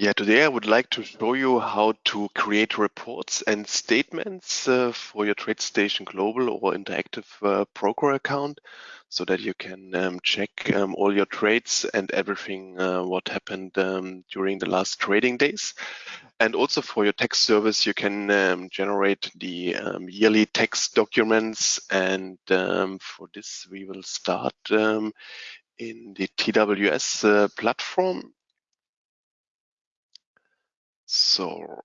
Yeah, today I would like to show you how to create reports and statements uh, for your TradeStation Global or Interactive uh, Broker account so that you can um, check um, all your trades and everything uh, what happened um, during the last trading days. And also for your tax service, you can um, generate the um, yearly tax documents. And um, for this, we will start in the TWS uh, platform so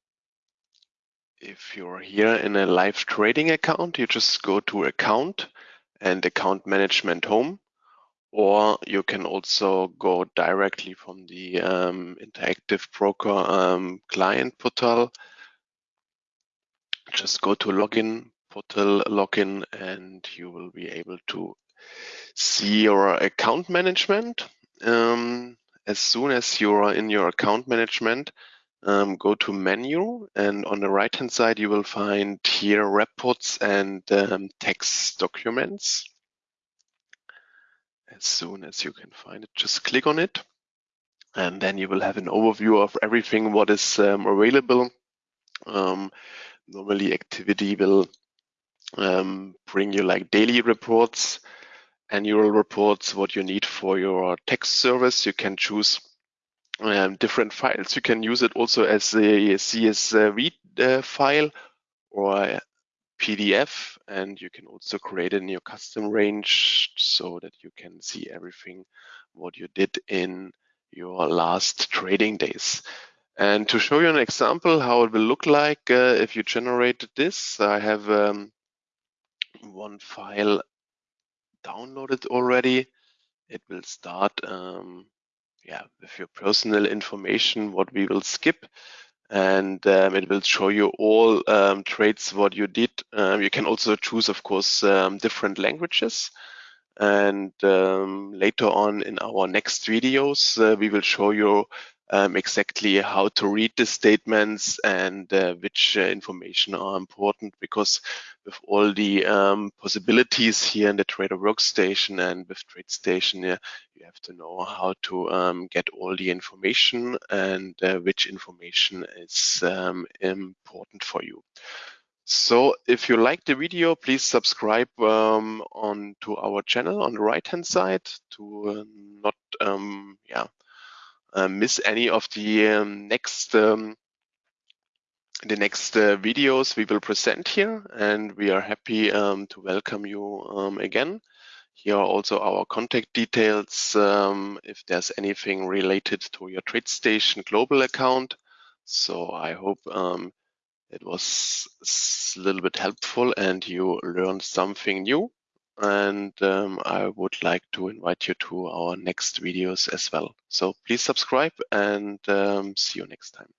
if you're here in a live trading account, you just go to account and account management home, or you can also go directly from the um, interactive broker um, client portal. Just go to login, portal login, and you will be able to see your account management. Um, as soon as you are in your account management, um, go to menu and on the right hand side you will find here reports and um, text documents. As soon as you can find it, just click on it and then you will have an overview of everything what is um, available. Um, normally activity will um, bring you like daily reports, annual reports, what you need for your text service. You can choose um, different files. You can use it also as a CSV uh, file or PDF, and you can also create a new custom range so that you can see everything what you did in your last trading days. And to show you an example how it will look like uh, if you generated this, I have um, one file downloaded already. It will start um, your personal information, what we will skip. And um, it will show you all um, trades, what you did. Um, you can also choose, of course, um, different languages. And um, later on in our next videos, uh, we will show you um, exactly how to read the statements and uh, which uh, information are important because with all the possibilities here in the trader workstation and with TradeStation, yeah, have to know how to um, get all the information and uh, which information is um, important for you. So if you like the video, please subscribe um, on to our channel on the right hand side to uh, not um, yeah uh, miss any of the um, next um, the next uh, videos we will present here and we are happy um, to welcome you um, again. Here are also our contact details um, if there's anything related to your TradeStation global account. So I hope um, it was a little bit helpful and you learned something new and um, I would like to invite you to our next videos as well. So please subscribe and um, see you next time.